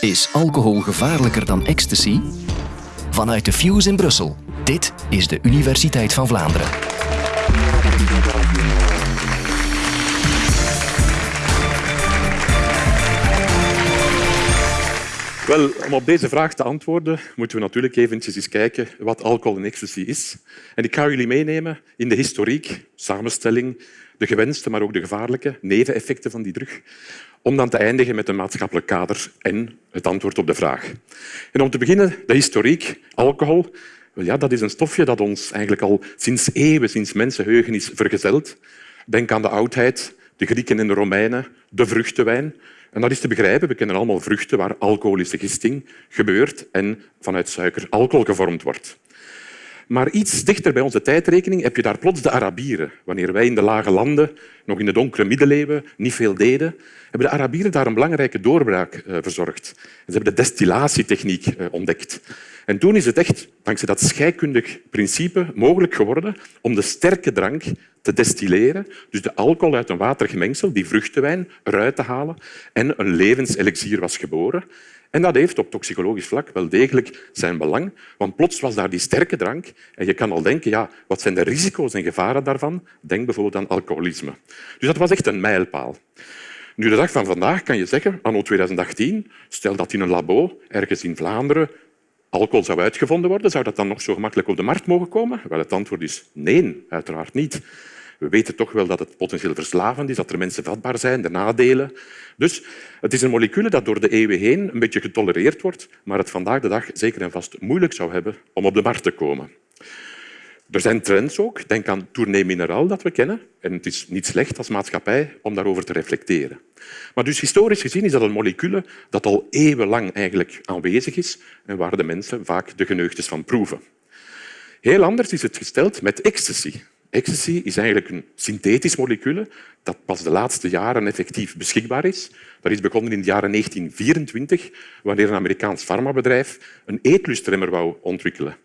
Is alcohol gevaarlijker dan ecstasy? Vanuit de Fuse in Brussel. Dit is de Universiteit van Vlaanderen. Wel, om op deze vraag te antwoorden, moeten we natuurlijk eventjes eens kijken wat alcohol en ecstasy is. En ik ga jullie meenemen in de historiek, samenstelling, de gewenste, maar ook de gevaarlijke neveneffecten van die drug, om dan te eindigen met een maatschappelijk kader en het antwoord op de vraag. En om te beginnen, de historiek. Alcohol ja, dat is een stofje dat ons eigenlijk al sinds eeuwen, sinds mensenheugen is vergezeld. Denk aan de oudheid, de Grieken en de Romeinen, de vruchtenwijn. En dat is te begrijpen. We kennen allemaal vruchten waar alcoholische gisting gebeurt en vanuit suiker alcohol gevormd wordt. Maar iets dichter bij onze tijdrekening heb je daar plots de Arabieren. Wanneer wij in de lage landen, nog in de donkere middeleeuwen, niet veel deden, hebben de Arabieren daar een belangrijke doorbraak eh, verzorgd. Ze hebben de destillatietechniek eh, ontdekt. En toen is het echt, dankzij dat scheikundig principe, mogelijk geworden om de sterke drank te destilleren, dus de alcohol uit een waterig mengsel, die vruchtenwijn, eruit te halen en een levenselixier was geboren. En dat heeft op toxicologisch vlak wel degelijk zijn belang, want plots was daar die sterke drank en je kan al denken, ja, wat zijn de risico's en gevaren daarvan? Denk bijvoorbeeld aan alcoholisme. Dus dat was echt een mijlpaal. Nu, de dag van vandaag kan je zeggen, anno 2018, stel dat in een labo ergens in Vlaanderen alcohol zou uitgevonden worden, zou dat dan nog zo gemakkelijk op de markt mogen komen? Wel, het antwoord is nee, uiteraard niet. We weten toch wel dat het potentieel verslavend is, dat er mensen vatbaar zijn, de nadelen. Dus het is een molecuul dat door de eeuwen heen een beetje getolereerd wordt, maar het vandaag de dag zeker en vast moeilijk zou hebben om op de markt te komen. Er zijn trends ook. Denk aan Tournee Mineraal dat we kennen. En het is niet slecht als maatschappij om daarover te reflecteren. Maar dus historisch gezien is dat een molecuul dat al eeuwenlang eigenlijk aanwezig is en waar de mensen vaak de geneugtes van proeven. Heel anders is het gesteld met ecstasy. Ecstasy is eigenlijk een synthetisch molecuul dat pas de laatste jaren effectief beschikbaar is. Dat is begonnen in het jaar 1924, wanneer een Amerikaans farmabedrijf een eetlustremmer wou ontwikkelen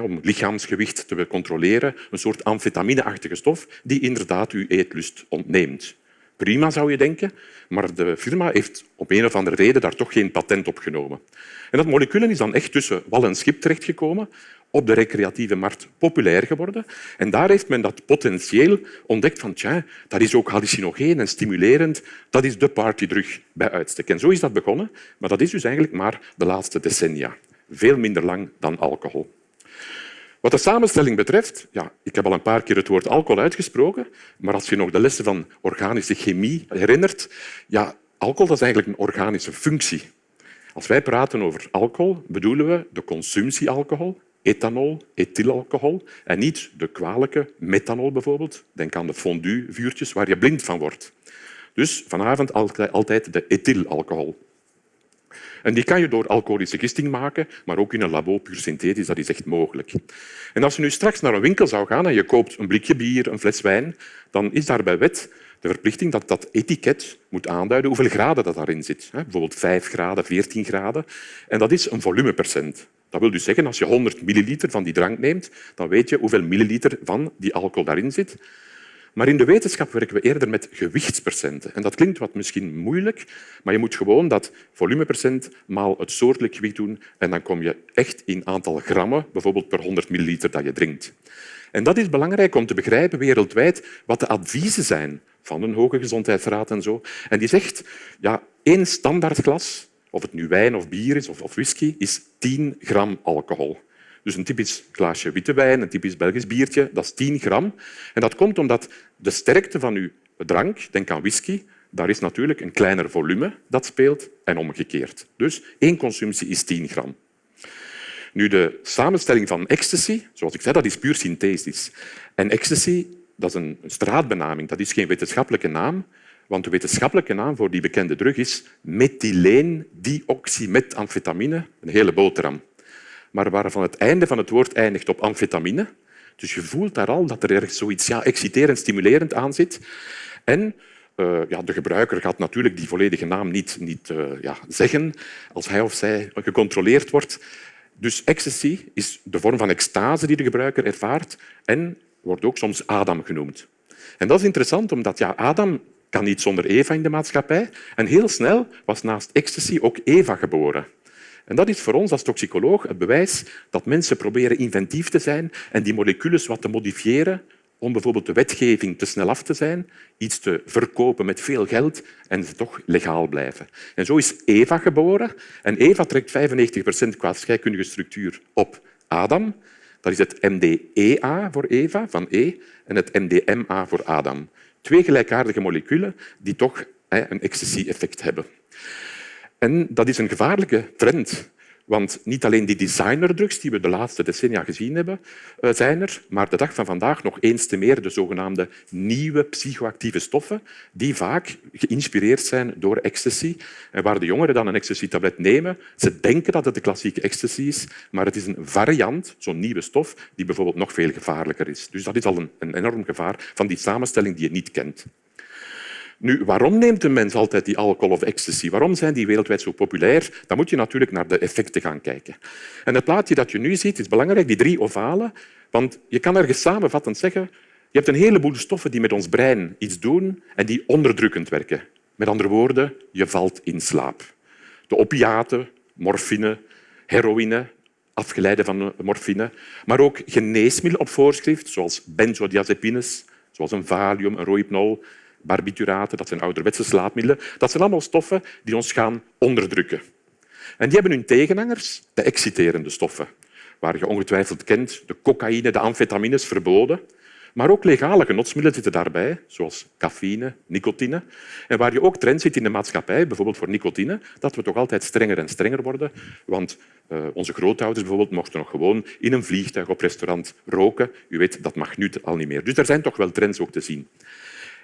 om lichaamsgewicht te controleren, een soort amfetamineachtige stof die inderdaad uw eetlust ontneemt. Prima, zou je denken, maar de firma heeft op een of andere reden daar toch geen patent op genomen. En dat molecuul is dan echt tussen wal en schip terechtgekomen, op de recreatieve markt populair geworden. En daar heeft men dat potentieel ontdekt van dat is ook hallucinogeen en stimulerend. Dat is de partydrug bij uitstek. En zo is dat begonnen, maar dat is dus eigenlijk maar de laatste decennia. Veel minder lang dan alcohol. Wat de samenstelling betreft, ja, ik heb al een paar keer het woord alcohol uitgesproken, maar als je nog de lessen van organische chemie herinnert, ja, alcohol is eigenlijk een organische functie. Als wij praten over alcohol, bedoelen we de consumptiealcohol, ethanol, ethylalcohol, en niet de kwalijke methanol bijvoorbeeld. Denk aan de fondue-vuurtjes waar je blind van wordt. Dus vanavond altijd de ethylalcohol. En die kan je door alcoholische gisting maken, maar ook in een labo puur synthetisch. Dat is echt mogelijk. En als je nu straks naar een winkel zou gaan en je koopt een blikje bier, een fles wijn, dan is daar bij wet de verplichting dat dat etiket moet aanduiden hoeveel graden dat daarin zit. Bijvoorbeeld 5 graden, 14 graden. En dat is een volumepercent. Dat wil dus zeggen, als je 100 milliliter van die drank neemt, dan weet je hoeveel milliliter van die alcohol daarin zit. Maar in de wetenschap werken we eerder met gewichtspercenten. En dat klinkt wat misschien moeilijk, maar je moet gewoon dat volumepercent maal het soortelijk gewicht doen en dan kom je echt in aantal grammen, bijvoorbeeld per 100 milliliter dat je drinkt. En dat is belangrijk om te begrijpen wereldwijd wat de adviezen zijn van een hoge gezondheidsraad en zo. En die zegt, ja, één standaardglas, of het nu wijn of bier is of whisky, is 10 gram alcohol. Dus een typisch glaasje witte wijn, een typisch Belgisch biertje, dat is 10 gram. En dat komt omdat de sterkte van uw drank, denk aan whisky, daar is natuurlijk een kleiner volume dat speelt en omgekeerd. Dus één consumptie is 10 gram. Nu, de samenstelling van ecstasy, zoals ik zei, dat is puur synthetisch. En ecstasy dat is een straatbenaming, dat is geen wetenschappelijke naam, want de wetenschappelijke naam voor die bekende drug is methyleendioxymethamfetamine, een hele boterham maar waarvan het einde van het woord eindigt op amfetamine. Dus je voelt daar al dat er ergens zoiets ja, exciterend, stimulerend aan zit. En uh, ja, de gebruiker gaat natuurlijk die volledige naam niet, niet uh, ja, zeggen als hij of zij gecontroleerd wordt. Dus ecstasy is de vorm van extase die de gebruiker ervaart en wordt ook soms Adam genoemd. En dat is interessant, omdat ja, Adam kan niet zonder Eva in de maatschappij. En heel snel was naast ecstasy ook Eva geboren. En dat is voor ons als toxicoloog het bewijs dat mensen proberen inventief te zijn en die moleculen wat te modifiëren om bijvoorbeeld de wetgeving te snel af te zijn, iets te verkopen met veel geld en ze toch legaal blijven. En zo is Eva geboren. En Eva trekt 95 procent qua scheikundige structuur op Adam. Dat is het MDEA voor Eva, van E, en het MDMA voor Adam. Twee gelijkaardige moleculen die toch een ecstasy-effect hebben. En dat is een gevaarlijke trend. Want niet alleen die designerdrugs die we de laatste decennia gezien hebben, eh, zijn er, maar de dag van vandaag nog eens te meer de zogenaamde nieuwe psychoactieve stoffen, die vaak geïnspireerd zijn door ecstasy. En waar de jongeren dan een ecstasy-tablet nemen, ze denken dat het de klassieke ecstasy is, maar het is een variant, zo'n nieuwe stof, die bijvoorbeeld nog veel gevaarlijker is. Dus dat is al een, een enorm gevaar van die samenstelling die je niet kent. Nu, waarom neemt een mens altijd die alcohol of ecstasy? Waarom zijn die wereldwijd zo populair? Dan moet je natuurlijk naar de effecten gaan kijken. En het plaatje dat je nu ziet is belangrijk, die drie ovalen. Want je kan ergens samenvattend zeggen je hebt een heleboel stoffen die met ons brein iets doen en die onderdrukkend werken. Met andere woorden, je valt in slaap. De opiaten, morfine, heroïne, afgeleide van morfine, maar ook geneesmiddelen op voorschrift, zoals benzodiazepines, zoals een valium, een rohypnol, barbituraten, dat zijn ouderwetse slaapmiddelen. Dat zijn allemaal stoffen die ons gaan onderdrukken. En die hebben hun tegenhangers, de exciterende stoffen, waar je ongetwijfeld kent, de cocaïne, de amfetamines, verboden. Maar ook legale genotsmiddelen zitten daarbij, zoals cafeïne, nicotine. En waar je ook trend ziet in de maatschappij, bijvoorbeeld voor nicotine, dat we toch altijd strenger en strenger worden. Want uh, onze grootouders bijvoorbeeld mochten nog gewoon in een vliegtuig op restaurant roken. U weet, dat mag nu al niet meer. Dus er zijn toch wel trends ook te zien.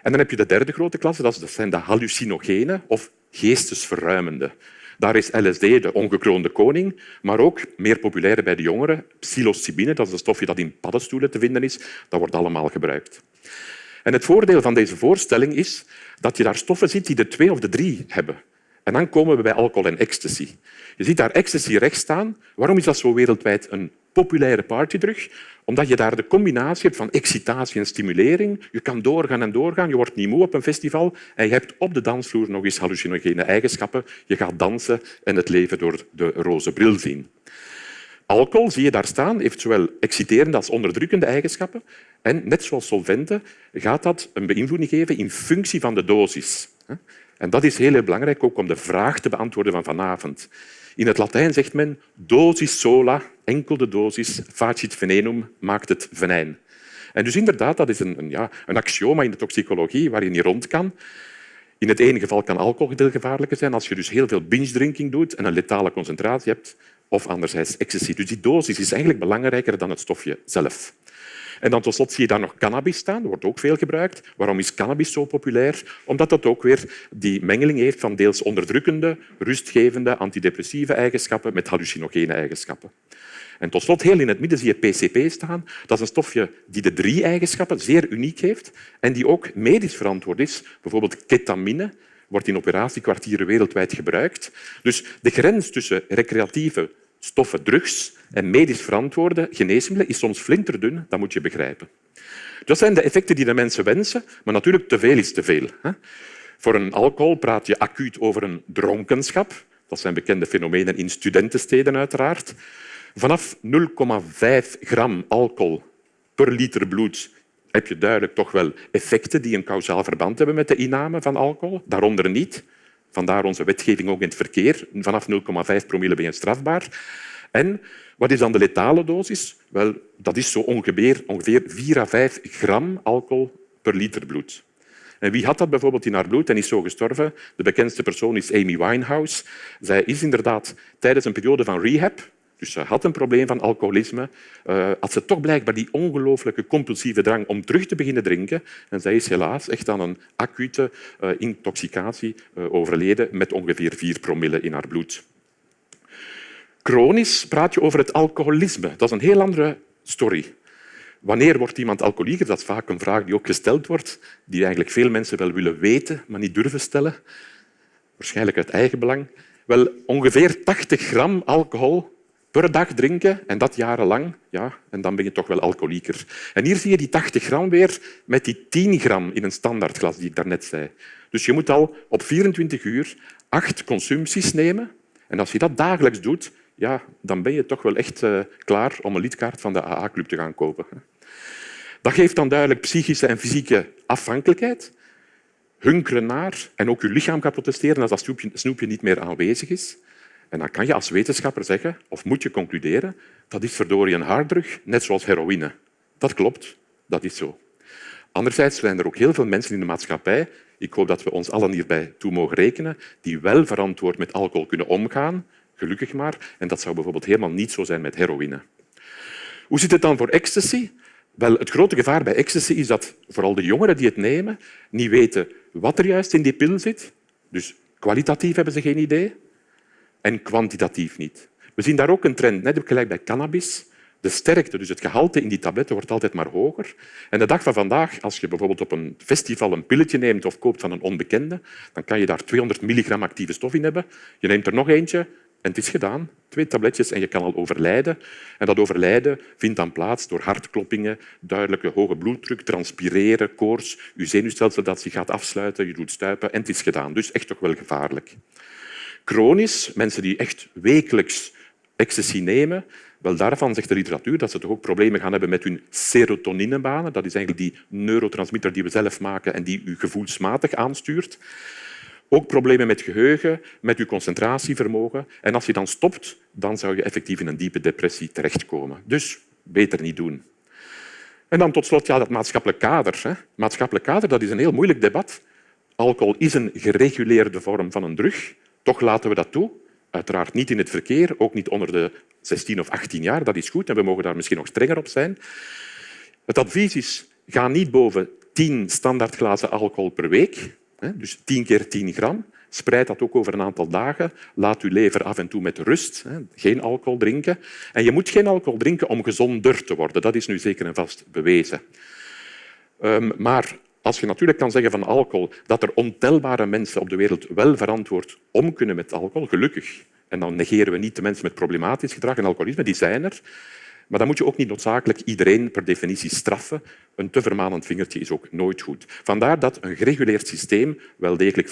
En dan heb je de derde grote klasse, dat zijn de hallucinogenen of geestesverruimende. Daar is LSD de ongekroonde koning, maar ook meer populair bij de jongeren, psilocybine, dat is een stofje dat in paddenstoelen te vinden is, dat wordt allemaal gebruikt. En het voordeel van deze voorstelling is dat je daar stoffen ziet die de twee of de drie hebben. En dan komen we bij alcohol en ecstasy. Je ziet daar ecstasy rechts staan. Waarom is dat zo wereldwijd een populaire partydrug? Omdat je daar de combinatie hebt van excitatie en stimulering. Je kan doorgaan en doorgaan. Je wordt niet moe op een festival en je hebt op de dansvloer nog eens hallucinogene eigenschappen. Je gaat dansen en het leven door de roze bril zien. Alcohol, zie je daar staan, heeft zowel exciterende als onderdrukkende eigenschappen. En net zoals solventen gaat dat een beïnvloeding geven in functie van de dosis. En dat is heel belangrijk ook om de vraag te beantwoorden van vanavond. In het Latijn zegt men dosis sola, enkel de dosis, facit venenum, maakt het venijn. En dus inderdaad, dat is een, een, ja, een axioma in de toxicologie waar je rond kan. In het ene geval kan alcohol heel gevaarlijker zijn als je dus heel veel binge-drinking doet en een letale concentratie hebt, of anderzijds ecstasy. Dus die dosis is eigenlijk belangrijker dan het stofje zelf. En dan tot slot zie je daar nog cannabis staan. Dat wordt ook veel gebruikt. Waarom is cannabis zo populair? Omdat dat ook weer die mengeling heeft van deels onderdrukkende, rustgevende, antidepressieve eigenschappen met hallucinogene eigenschappen. En tot slot, heel in het midden zie je PCP staan. Dat is een stofje die de drie eigenschappen zeer uniek heeft en die ook medisch verantwoord is. Bijvoorbeeld ketamine wordt in operatiekwartieren wereldwijd gebruikt. Dus de grens tussen recreatieve stoffen, drugs en medisch verantwoorde geneesmiddelen is soms flinterdun, dat moet je begrijpen. Dat zijn de effecten die de mensen wensen, maar natuurlijk te veel is te veel. Voor een alcohol praat je acuut over een dronkenschap. Dat zijn bekende fenomenen in studentensteden uiteraard. Vanaf 0,5 gram alcohol per liter bloed heb je duidelijk toch wel effecten die een kausaal verband hebben met de inname van alcohol, daaronder niet. Vandaar onze wetgeving ook in het verkeer. Vanaf 0,5 promille ben je strafbaar. En wat is dan de letale dosis? Wel, dat is zo ongeveer, ongeveer 4 à 5 gram alcohol per liter bloed. En wie had dat bijvoorbeeld in haar bloed en is zo gestorven? De bekendste persoon is Amy Winehouse. Zij is inderdaad tijdens een periode van rehab, dus ze had een probleem van alcoholisme, uh, had ze toch blijkbaar die ongelooflijke compulsieve drang om terug te beginnen drinken. En zij is helaas echt aan een acute uh, intoxicatie uh, overleden met ongeveer 4 promille in haar bloed. Chronisch praat je over het alcoholisme. Dat is een heel andere story. Wanneer wordt iemand alcoholieker? Dat is vaak een vraag die ook gesteld wordt, die eigenlijk veel mensen wel willen weten, maar niet durven stellen. Waarschijnlijk uit eigen belang. Wel, ongeveer 80 gram alcohol per dag drinken en dat jarenlang, ja, en dan ben je toch wel alcoholieker. En hier zie je die 80 gram weer met die 10 gram in een standaardglas die ik daarnet zei. Dus je moet al op 24 uur acht consumpties nemen. En als je dat dagelijks doet, ja, dan ben je toch wel echt uh, klaar om een lidkaart van de AA-club te gaan kopen. Dat geeft dan duidelijk psychische en fysieke afhankelijkheid, hunkeren naar en ook je lichaam gaat protesteren als dat snoepje niet meer aanwezig is. En dan kan je als wetenschapper zeggen, of moet je concluderen, dat is verdorie een harddrug, net zoals heroïne. Dat klopt, dat is zo. Anderzijds zijn er ook heel veel mensen in de maatschappij, ik hoop dat we ons allen hierbij toe mogen rekenen, die wel verantwoord met alcohol kunnen omgaan, gelukkig maar. En dat zou bijvoorbeeld helemaal niet zo zijn met heroïne. Hoe zit het dan voor ecstasy? Wel, het grote gevaar bij ecstasy is dat vooral de jongeren die het nemen niet weten wat er juist in die pil zit. Dus kwalitatief hebben ze geen idee en kwantitatief niet. We zien daar ook een trend, net gelijk bij cannabis. De sterkte, dus het gehalte in die tabletten, wordt altijd maar hoger. En de dag van vandaag, als je bijvoorbeeld op een festival een pilletje neemt of koopt van een onbekende, dan kan je daar 200 milligram actieve stof in hebben. Je neemt er nog eentje en het is gedaan. Twee tabletjes en je kan al overlijden. En dat overlijden vindt dan plaats door hartkloppingen, duidelijke hoge bloeddruk, transpireren, koorts, je zenuwstelsel dat zich gaat afsluiten, je doet stuipen en het is gedaan. Dus echt toch wel gevaarlijk. Chronisch, mensen die echt wekelijks ecstasy nemen, wel daarvan zegt de literatuur dat ze toch ook problemen gaan hebben met hun serotoninebanen. Dat is eigenlijk die neurotransmitter die we zelf maken en die u gevoelsmatig aanstuurt. Ook problemen met geheugen, met je concentratievermogen. En als je dan stopt, dan zou je effectief in een diepe depressie terechtkomen. Dus beter niet doen. En dan tot slot ja, dat maatschappelijk kader. Hè. Maatschappelijk kader dat is een heel moeilijk debat. Alcohol is een gereguleerde vorm van een drug. Toch laten we dat toe. Uiteraard niet in het verkeer, ook niet onder de 16 of 18 jaar. Dat is goed en we mogen daar misschien nog strenger op zijn. Het advies is, ga niet boven 10 standaardglazen alcohol per week. Dus 10 keer 10 gram. Spreid dat ook over een aantal dagen. Laat uw lever af en toe met rust. Geen alcohol drinken. En je moet geen alcohol drinken om gezonder te worden. Dat is nu zeker en vast bewezen. Ehm, maar als je natuurlijk kan zeggen van alcohol dat er ontelbare mensen op de wereld wel verantwoord om kunnen met alcohol, gelukkig. En dan negeren we niet de mensen met problematisch gedrag en alcoholisme, die zijn er. Maar dan moet je ook niet noodzakelijk iedereen per definitie straffen. Een te vermanend vingertje is ook nooit goed. Vandaar dat een gereguleerd systeem wel degelijk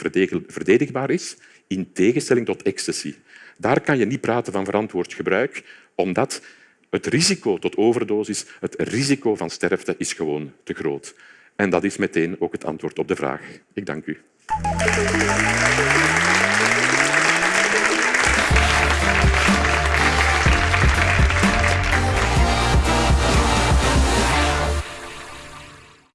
verdedigbaar is, in tegenstelling tot ecstasy. Daar kan je niet praten van verantwoord gebruik, omdat het risico tot overdosis, het risico van sterfte, is gewoon te groot. En dat is meteen ook het antwoord op de vraag. Ik dank u.